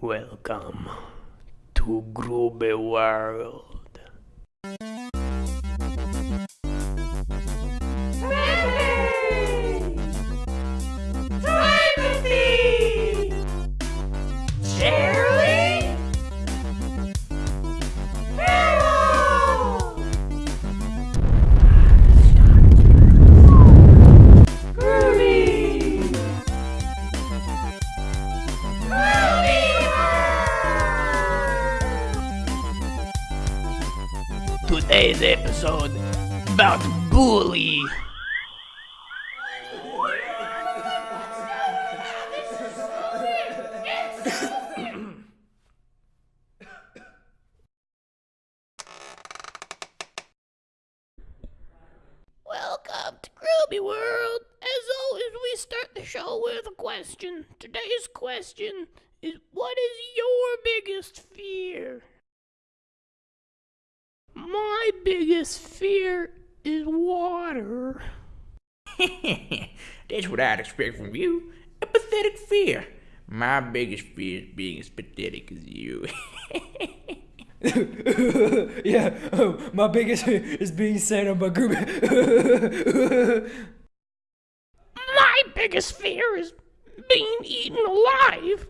Welcome to Groovy World. Today's episode about bully. Welcome to Groovy World. As always, we start the show with a question. Today's question is What is your biggest fear? My biggest fear is water. That's what I'd expect from you. A pathetic fear. My biggest fear is being as pathetic as you. yeah, um, my biggest is being sent on my group. My biggest fear is being eaten alive.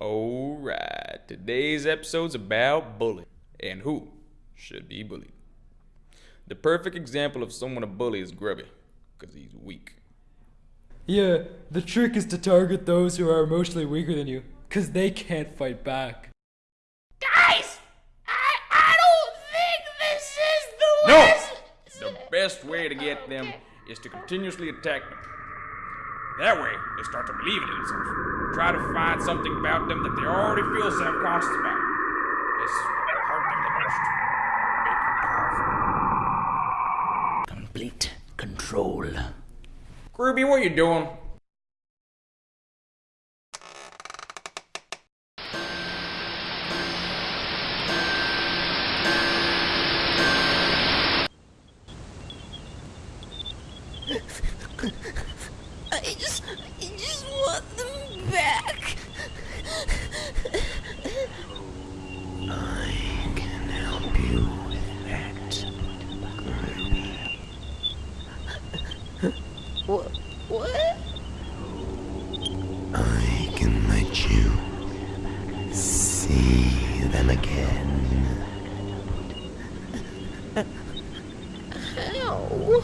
Alright, today's episode's about bullying and who should be bullied. The perfect example of someone a bully is Grubby, because he's weak. yeah, the trick is to target those who are emotionally weaker than you, cause they can't fight back. Guys, I, I don't think this is the No! lesson. The best way to get them is to continuously attack them. That way, they start to believe in themselves. Try to find something about them that they already feel self-conscious about. This is what will hurt them the most. Make them powerful. Complete control. Groovy, what you doing? What? What? I can let you see them again. How?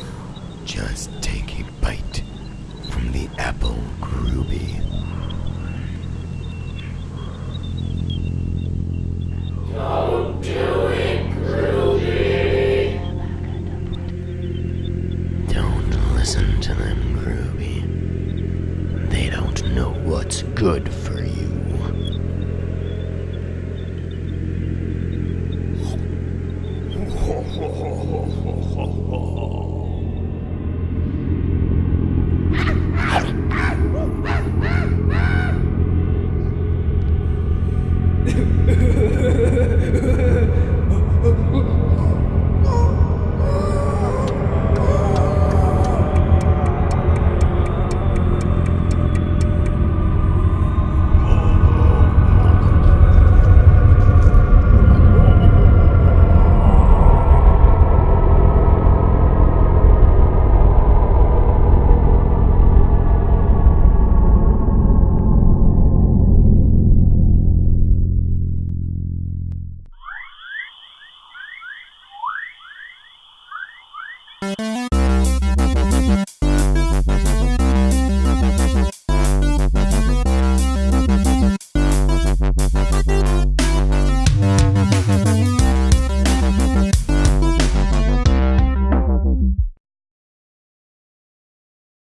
Just take a bite from the apple, Groovy. Good for